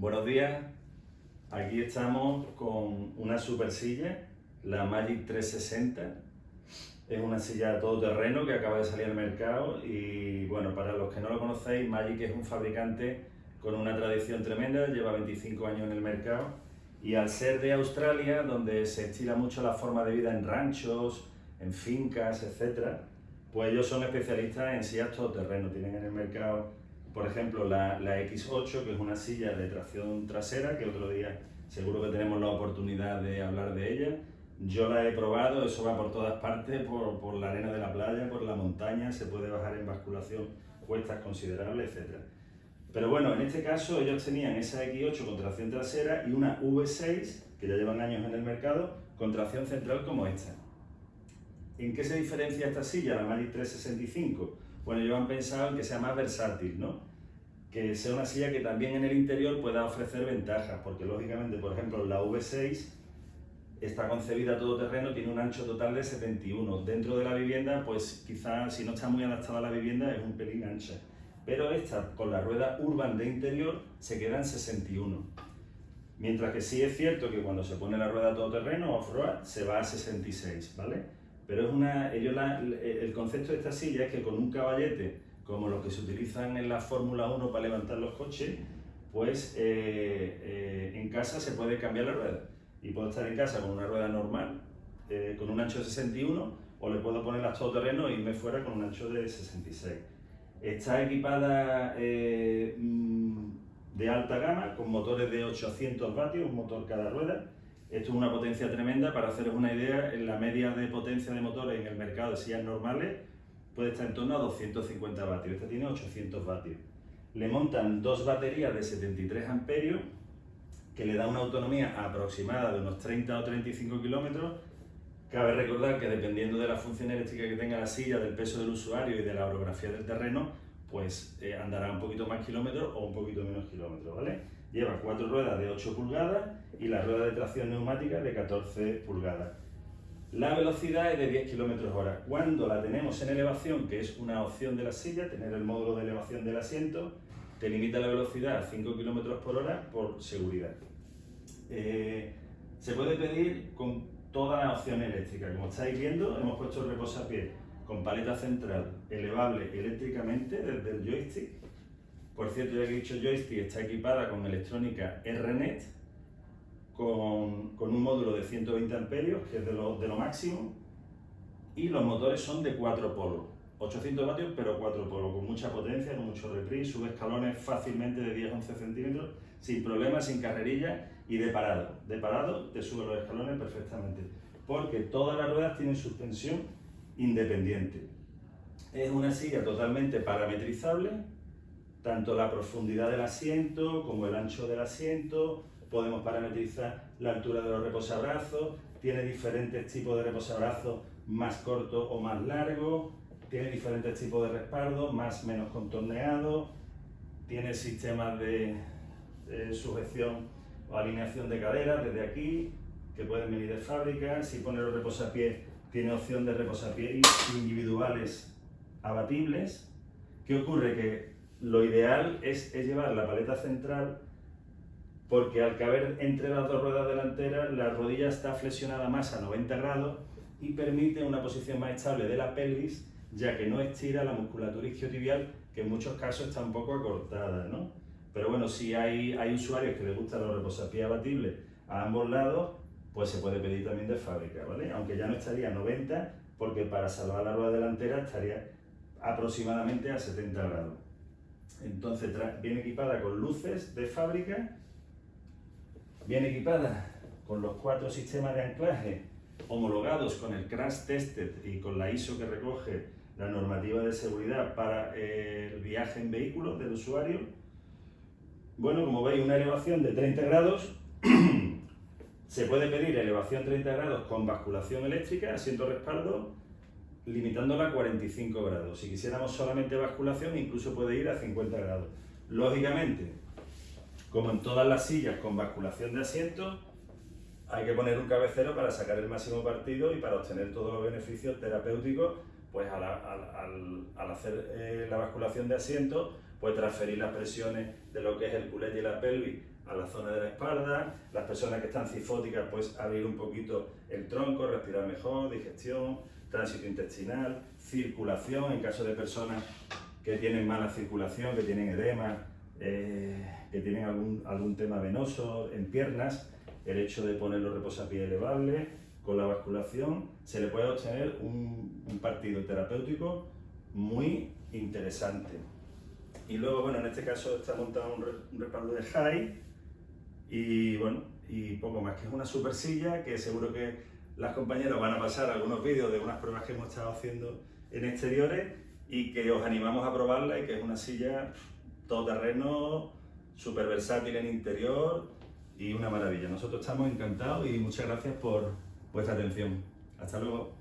Buenos días, aquí estamos con una super silla, la Magic 360. Es una silla todoterreno que acaba de salir al mercado y bueno, para los que no lo conocéis, Magic es un fabricante con una tradición tremenda, lleva 25 años en el mercado y al ser de Australia, donde se estila mucho la forma de vida en ranchos, en fincas, etc., pues ellos son especialistas en sillas todoterreno, tienen en el mercado por ejemplo, la, la, X8, que es una silla de tracción trasera, que otro día seguro que tenemos la oportunidad de hablar de ella. Yo la he probado, eso va por todas partes, por, por la arena de la playa, por la montaña, se puede bajar en basculación cuestas considerables, etc. Pero bueno, en este caso ellos tenían esa X8 con tracción trasera y una V6, que ya llevan años en el mercado, con tracción central como esta. ¿En qué se diferencia esta silla, la Magic 365? Bueno, ellos han pensado en que sea más versátil, ¿no? que sea una silla que también en el interior pueda ofrecer ventajas, porque lógicamente, por ejemplo, la V6 está concebida todo terreno, tiene un ancho total de 71. Dentro de la vivienda, pues quizás si no está muy adaptada a la vivienda es un pelín ancha. Pero esta, con la rueda urban de interior, se queda en 61. Mientras que sí es cierto que cuando se pone la rueda todoterreno off-road se va a 66, ¿vale? Pero es una, ellos el concepto de esta silla es que con un caballete como los que se utilizan en la Fórmula 1 para levantar los coches, pues eh, eh, en casa se puede cambiar la rueda. Y puedo estar en casa con una rueda normal, eh, con un ancho de 61, o le puedo poner las todoterreno e irme fuera con un ancho de 66. Está equipada mm, de alta gama, con motores de 800 vatios, un motor cada rueda. Esto es una potencia tremenda, para haceros una idea, en la media de potencia de motores en el mercado de sillas normales puede estar en torno a 250 vatios, esta tiene 800 vatios. Le montan dos baterías de 73 amperios que le da una autonomía aproximada de unos 30 o 35 kilómetros. Cabe recordar que dependiendo de la función eléctrica que tenga la silla, del peso del usuario y de la orografía del terreno, pues eh, andará un poquito más kilómetros o un poquito menos kilómetros, ¿vale? Lleva cuatro ruedas de 8 pulgadas y la rueda de tracción neumática de 14 pulgadas. La velocidad es de 10 km hora. Cuando la tenemos en elevación, que es una opción de la silla, tener el módulo de elevación del asiento, te limita la velocidad a 5 km por hora por seguridad. Eh, se puede pedir con toda la opción eléctrica. Como estáis viendo, hemos puesto el reposapiés con paleta central elevable eléctricamente desde el joystick. Por cierto, ya que he dicho joystick, está equipada con electrónica RNet, con, con, un módulo de 120 amperios, que es de lo, de lo máximo, y los motores son de 4 polos, 800 vatios pero 4 polos, con mucha potencia, con mucho reprise, sube escalones fácilmente de 10-11 centímetros, sin problemas, sin carrerilla y de parado. De parado te sube los escalones perfectamente, porque todas las ruedas tienen suspensión independiente. Es una silla totalmente parametrizable, tanto la profundidad del asiento como el ancho del asiento, podemos parametrizar la altura de los reposabrazos, tiene diferentes tipos de reposabrazos más cortos o más largos, tiene diferentes tipos de respaldo, más menos contorneado, tiene sistemas de, sujeción o alineación de caderas desde aquí, que pueden venir de fábrica, si pone los reposapiés tiene opción de reposapiés individuales abatibles. ¿Qué ocurre? Que lo ideal es, llevar la paleta central porque al caber entre las dos ruedas delanteras, la rodilla está flexionada más a 90 grados y permite una posición más estable de la pelvis, ya que no estira la musculatura isquiotibial, que en muchos casos está un poco acortada, ¿no? Pero bueno, si hay, hay usuarios que les gustan los reposapiés abatibles a ambos lados, pues se puede pedir también de fábrica, ¿vale? Aunque ya no estaría a 90, porque para salvar la rueda delantera estaría aproximadamente a 70 grados. Entonces viene equipada con luces de fábrica Viene equipada con los cuatro sistemas de anclaje homologados con el Crash Tested y con la ISO que recoge la normativa de seguridad para el viaje en vehículo del usuario. Bueno, como veis, una elevación de 30 grados. Se puede pedir elevación 30 grados con basculación eléctrica, asiento respaldo, limitándola a 45 grados. Si quisiéramos solamente basculación, incluso puede ir a 50 grados. Lógicamente, como en todas las sillas con basculación de asiento, hay que poner un cabecero para sacar el máximo partido y para obtener todos los beneficios terapéuticos, pues al, hacer eh, la basculación de asiento, pues transferir las presiones de lo que es el culete y la pelvis a la zona de la espalda, las personas que están cifóticas pues abrir un poquito el tronco, respirar mejor, digestión, tránsito intestinal, circulación en caso de personas que tienen mala circulación, que tienen edema, eh, que tienen algún, algún tema venoso en piernas, el hecho de poner los reposapiés elevables con la basculación, se le puede obtener un, partido terapéutico muy interesante. Y luego, bueno, en este caso está montado un, un respaldo de high y bueno, y poco más, que es una super silla que seguro que las compañeras van a pasar algunos vídeos de unas pruebas que hemos estado haciendo en exteriores y que os animamos a probarla y que es una silla todoterreno, súper versátil en interior y una maravilla. Nosotros estamos encantados y muchas gracias por vuestra atención. Hasta luego.